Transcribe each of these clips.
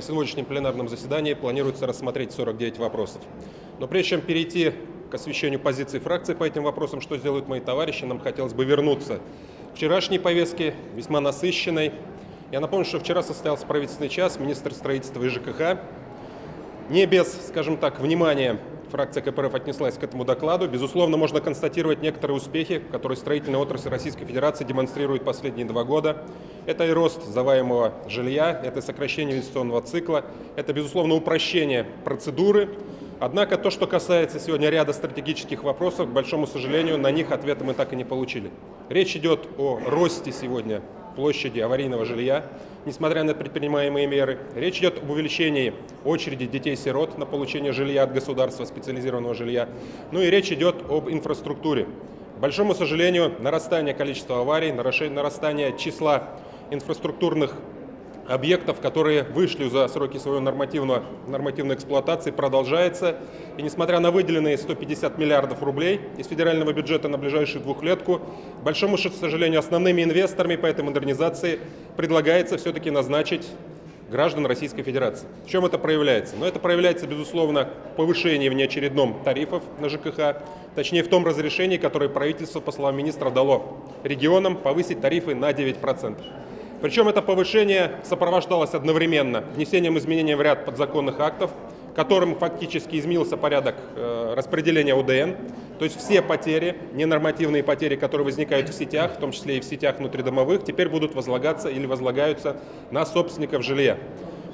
на сегодняшнем пленарном заседании планируется рассмотреть 49 вопросов. Но прежде чем перейти к освещению позиции фракции по этим вопросам, что сделают мои товарищи, нам хотелось бы вернуться к вчерашней повестке, весьма насыщенной. Я напомню, что вчера состоялся правительственный час, министр строительства и ЖКХ не без, скажем так, внимания фракция КПРФ отнеслась к этому докладу. Безусловно, можно констатировать некоторые успехи, которые строительная отрасль Российской Федерации демонстрирует последние два года. Это и рост заваемого жилья, это сокращение инвестиционного цикла, это, безусловно, упрощение процедуры. Однако то, что касается сегодня ряда стратегических вопросов, к большому сожалению, на них ответа мы так и не получили. Речь идет о росте сегодня площади аварийного жилья, несмотря на предпринимаемые меры. Речь идет об увеличении очереди детей-сирот на получение жилья от государства, специализированного жилья. Ну и речь идет об инфраструктуре. К большому сожалению, нарастание количества аварий, нарастание числа инфраструктурных объектов, которые вышли за сроки своей нормативной, нормативной эксплуатации, продолжается. И несмотря на выделенные 150 миллиардов рублей из федерального бюджета на ближайшую двухлетку, к большому сожалению, основными инвесторами по этой модернизации предлагается все-таки назначить граждан Российской Федерации. В чем это проявляется? Ну, это проявляется, безусловно, в повышении внеочередном тарифов на ЖКХ, точнее в том разрешении, которое правительство, по словам министра, дало регионам повысить тарифы на 9%. Причем это повышение сопровождалось одновременно внесением изменений в ряд подзаконных актов, которым фактически изменился порядок э, распределения УДН. То есть все потери, ненормативные потери, которые возникают в сетях, в том числе и в сетях внутридомовых, теперь будут возлагаться или возлагаются на собственников жилья.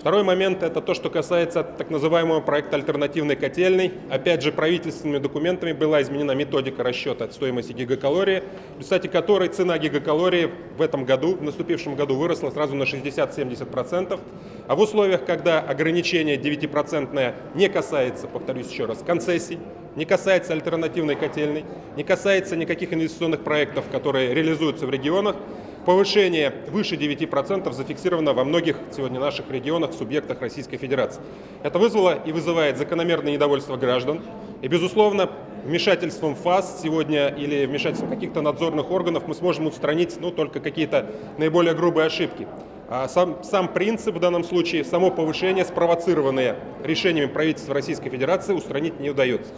Второй момент – это то, что касается так называемого проекта альтернативной котельной. Опять же, правительственными документами была изменена методика расчета стоимости гигакалории, в результате которой цена гигакалории в этом году, в наступившем году, выросла сразу на 60-70%. А в условиях, когда ограничение 9% не касается, повторюсь еще раз, концессий, не касается альтернативной котельной, не касается никаких инвестиционных проектов, которые реализуются в регионах, Повышение выше 9% зафиксировано во многих сегодня наших регионах, субъектах Российской Федерации. Это вызвало и вызывает закономерное недовольство граждан. И, безусловно, вмешательством ФАС сегодня или вмешательством каких-то надзорных органов мы сможем устранить ну, только какие-то наиболее грубые ошибки. А сам, сам принцип в данном случае, само повышение, спровоцированное решениями правительства Российской Федерации, устранить не удается.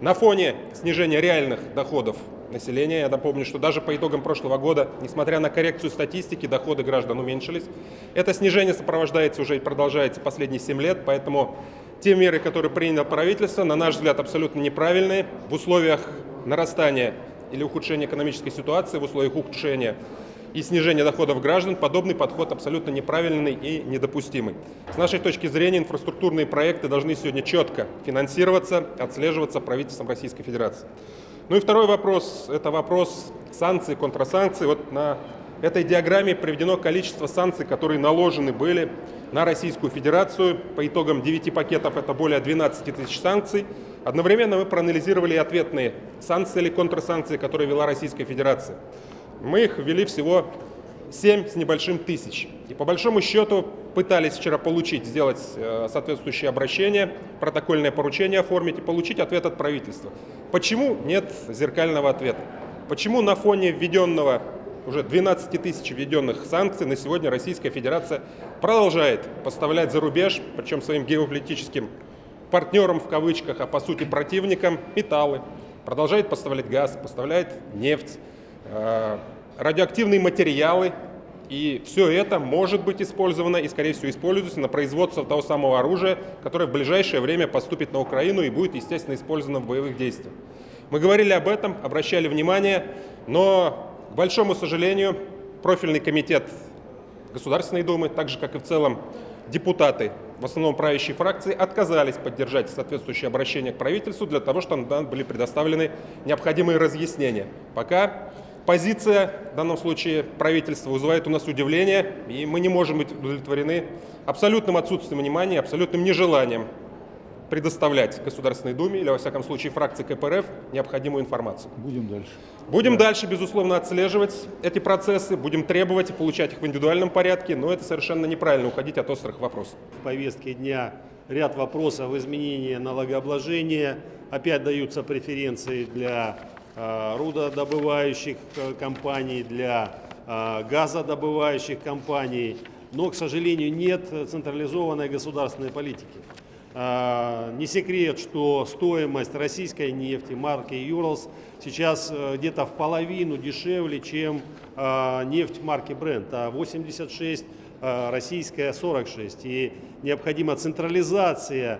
На фоне снижения реальных доходов населения. Я напомню, что даже по итогам прошлого года, несмотря на коррекцию статистики, доходы граждан уменьшились. Это снижение сопровождается уже и продолжается последние 7 лет, поэтому те меры, которые приняло правительство, на наш взгляд, абсолютно неправильные. В условиях нарастания или ухудшения экономической ситуации, в условиях ухудшения и снижения доходов граждан, подобный подход абсолютно неправильный и недопустимый. С нашей точки зрения, инфраструктурные проекты должны сегодня четко финансироваться, отслеживаться правительством Российской Федерации. Ну и второй вопрос – это вопрос санкций, контрасанкций. Вот на этой диаграмме приведено количество санкций, которые наложены были на Российскую Федерацию. По итогам 9 пакетов это более 12 тысяч санкций. Одновременно мы проанализировали ответные санкции или контрсанкции, которые вела Российская Федерация. Мы их ввели всего 7 с небольшим тысяч. И по большому счету пытались вчера получить, сделать э, соответствующее обращение, протокольное поручение оформить и получить ответ от правительства. Почему нет зеркального ответа? Почему на фоне введенного уже 12 тысяч введенных санкций на сегодня Российская Федерация продолжает поставлять за рубеж, причем своим геополитическим партнерам в кавычках, а по сути противникам, металлы, продолжает поставлять газ, поставляет нефть, э, радиоактивные материалы, и все это может быть использовано и, скорее всего, используется на производство того самого оружия, которое в ближайшее время поступит на Украину и будет, естественно, использовано в боевых действиях. Мы говорили об этом, обращали внимание, но, к большому сожалению, профильный комитет Государственной Думы, так же, как и в целом депутаты, в основном правящей фракции, отказались поддержать соответствующее обращение к правительству для того, чтобы нам были предоставлены необходимые разъяснения. Пока позиция, в данном случае правительства, вызывает у нас удивление, и мы не можем быть удовлетворены абсолютным отсутствием внимания, абсолютным нежеланием предоставлять Государственной Думе или, во всяком случае, фракции КПРФ необходимую информацию. Будем дальше. Будем да. дальше, безусловно, отслеживать эти процессы, будем требовать и получать их в индивидуальном порядке, но это совершенно неправильно уходить от острых вопросов. В повестке дня ряд вопросов изменения налогообложения, опять даются преференции для рудодобывающих э, компаний, для э, газодобывающих компаний. но, к сожалению, нет централизованной государственной политики. Не секрет, что стоимость российской нефти марки Юралс сейчас э, где-то в половину дешевле, чем нефть марки Brent, а 86 а, российская 46. И необходима централизация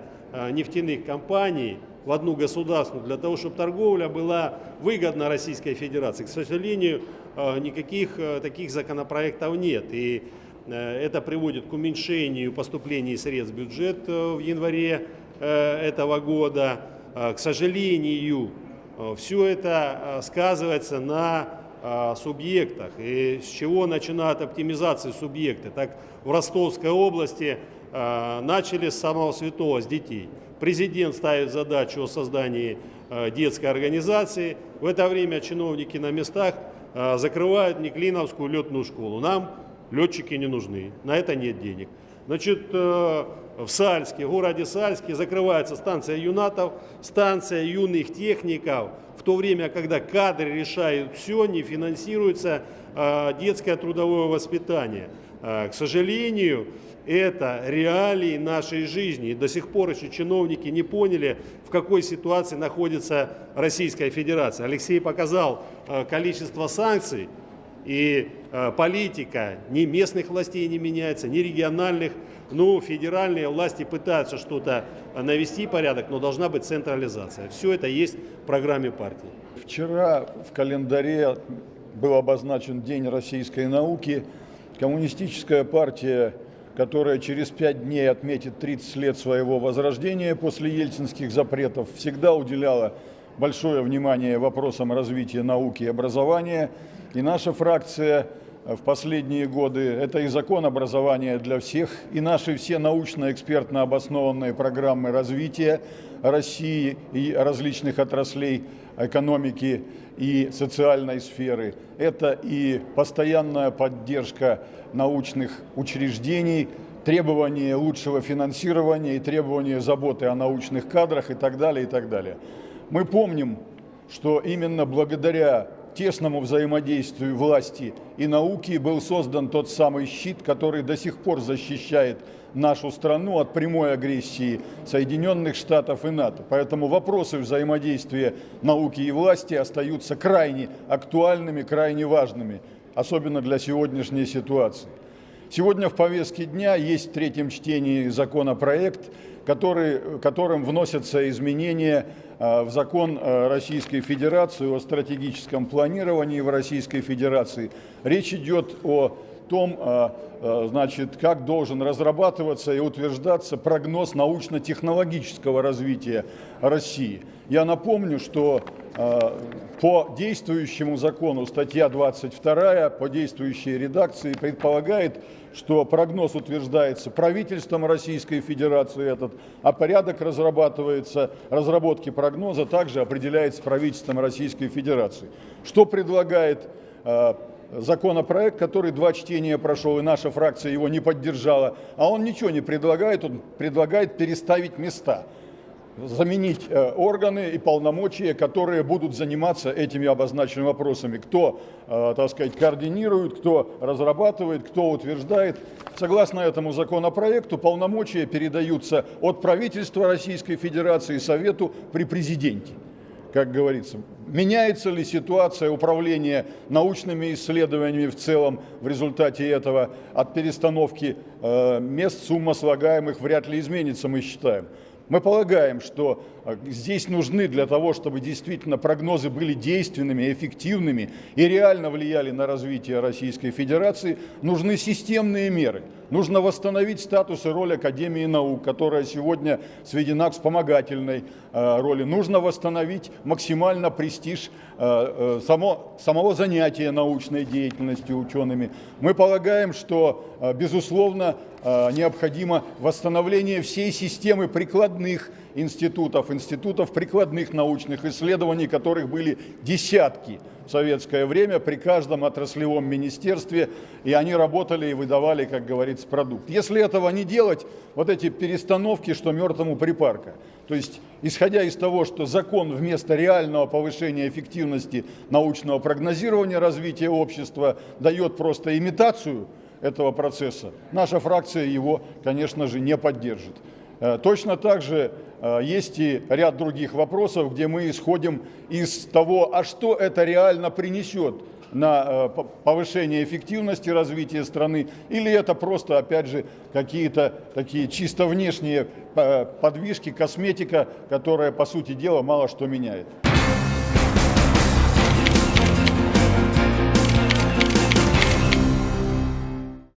нефтяных компаний в одну государственную, для того, чтобы торговля была выгодна Российской Федерации. К сожалению, а, никаких а, таких законопроектов нет. И Э, Это приводит к уменьшению поступлений средств в бюджет э, в январе э, этого года. К сожалению, все это сказывается на субъектах. И с чего начинают оптимизации субъекты? Так в Ростовской области начали с самого святого, с детей. Президент ставит задачу о создании детской организации. В это время чиновники на местах закрывают Неклиновскую летную школу. Нам летчики не нужны, на это нет денег. Значит, э, в Сальске, в городе Сальске закрывается станция юнатов, станция юных техников, то время, когда кадры решают все, не финансируется э, детское трудовое воспитание. Э, к сожалению, это реалии нашей жизни. И до сих пор еще чиновники не поняли, в какой ситуации находится Российская Федерация. Алексей показал количество санкций, и политика ни местных властей не меняется, ни региональных. Ну, федеральные власти пытаются что-то навести порядок, но должна быть централизация. Все это есть в программе партии. Вчера в календаре был обозначен День российской науки. Коммунистическая партия, которая через пять дней отметит 30 лет своего возрождения после ельцинских запретов, всегда уделяла большое внимание вопросам развития науки и образования. И наша фракция в последние годы, это и закон образования для всех, и наши все научно-экспертно обоснованные программы развития России и различных отраслей экономики и социальной сферы. Это и постоянная поддержка научных учреждений, требования лучшего финансирования и требования заботы о научных кадрах и так далее, и так далее. Мы помним, что именно благодаря тесному взаимодействию власти и науки был создан тот самый щит, который до сих пор защищает нашу страну от прямой агрессии Соединенных Штатов и НАТО. Поэтому вопросы взаимодействия науки и власти остаются крайне актуальными, крайне важными, особенно для сегодняшней ситуации. Сегодня в повестке дня есть в третьем чтении законопроект, который, которым вносятся изменения в закон э, Российской Федерации о стратегическом планировании в Российской Федерации. Речь идет о том, э, значит, как должен разрабатываться и утверждаться прогноз научно-технологического развития России. Я напомню, что по действующему закону статья 22 по действующей редакции предполагает, что прогноз утверждается правительством Российской Федерации этот, а порядок разрабатывается, разработки прогноза также определяется правительством Российской Федерации. Что предлагает э, законопроект, который два чтения прошел, и наша фракция его не поддержала, а он ничего не предлагает, он предлагает переставить места заменить э, органы и полномочия, которые будут заниматься этими обозначенными вопросами. Кто, э, так сказать, координирует, кто разрабатывает, кто утверждает. Согласно этому законопроекту полномочия передаются от правительства Российской Федерации Совету при президенте как говорится. Меняется ли ситуация управления научными исследованиями в целом в результате этого от перестановки э, мест сумма слагаемых вряд ли изменится, мы считаем. Мы полагаем, что а, здесь нужны для того, чтобы действительно прогнозы были действенными, эффективными и реально влияли на развитие Российской Федерации, нужны системные меры. Нужно восстановить статус и роль Академии наук, которая сегодня сведена к вспомогательной а, роли. Нужно восстановить максимально престиж а, само, самого занятия научной деятельностью учеными. Мы полагаем, что, безусловно, необходимо восстановление всей системы прикладных институтов, институтов прикладных научных исследований, которых были десятки в советское время при каждом отраслевом министерстве, и они работали и выдавали, как говорится, продукт. Если этого не делать, вот эти перестановки, что мертвому припарка. То есть, исходя из того, что закон вместо реального повышения эффективности научного прогнозирования развития общества дает просто имитацию этого процесса. Наша фракция его, конечно же, не поддержит. Э, Точно так же есть и ряд других вопросов, где мы исходим из того, а что это реально принесет на э, по- повышение эффективности развития страны, или это просто, опять же, какие-то такие чисто внешние э, подвижки, косметика, которая, по сути дела, мало что меняет.